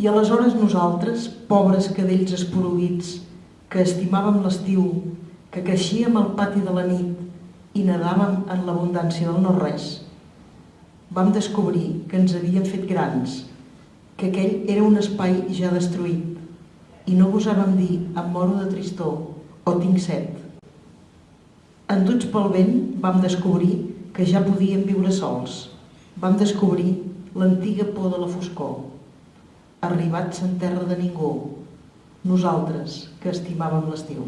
I aleshores nosaltres, pobres cadells esporuguits, que estimàvem l'estiu, que creixíem al pati de la nit i nedàvem en l'abundància del no-res, vam descobrir que ens havíem fet grans, que aquell era un espai ja destruït i no gosàvem dir em moro de tristor o tinc set. Enduts pel vent vam descobrir que ja podíem viure sols. Vam descobrir l'antiga por de la foscor. Arribats en terra de ningú, nosaltres que estimàvem l'estiu.